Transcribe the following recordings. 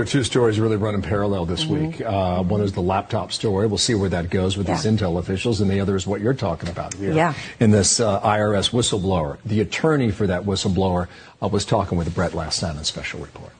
There are two stories really running in parallel this week. Uh, one is the laptop story. We'll see where that goes with these intel officials, and the other is what you're talking about here. Yeah. In this uh, IRS whistleblower, the attorney for that whistleblower uh, was talking with Brett last night on Special Report.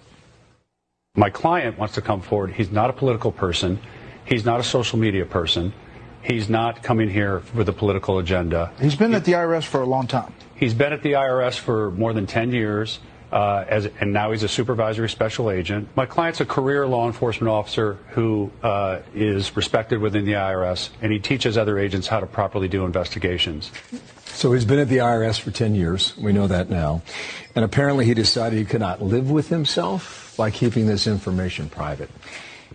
My client wants to come forward. He's not a political person. He's not a social media person. He's not coming here with a political agenda. He's been at the IRS for a long time. He's been at the IRS for more than 10 years, uh, as, and now he's a supervisory special agent. My client's a career law enforcement officer who uh, is respected within the IRS, and he teaches other agents how to properly do investigations. So he's been at the IRS for 10 years. We know that now. And apparently he decided he could not live with himself by keeping this information private.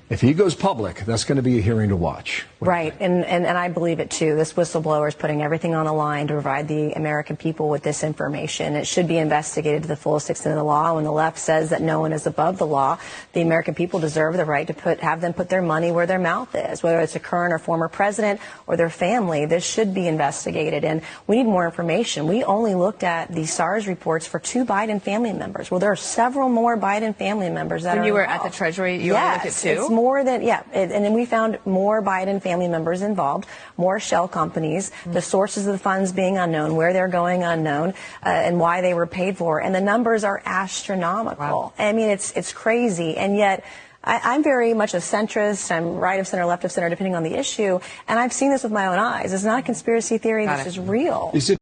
If he goes public, that's going to be a hearing to watch. What do you Right, and, and, and I believe it too. This whistleblower is putting everything on the line to provide the American people with this information. It should be investigated to the fullest extent of the law. When the left says that no one is above the law, the American people deserve the right to put have them put their money where their mouth is, whether it's a current or former president or their family. This should be investigated, and we need more information. We only looked at the SARs reports for two Biden family members. Well, there are several more Biden family members that When are you were at the Treasury, you only yes, looked at two? It's more than yeah, it, and then we found more Biden family members involved, more shell companies, the sources of the funds being unknown, where they're going unknown, uh, and why they were paid for, and the numbers are astronomical. Wow. I mean, it's it's crazy, and yet. I, I'm very much a centrist. I'm right of center, left of center, depending on the issue. And I've seen this with my own eyes. It's not a conspiracy theory. Got This it. is real. Is it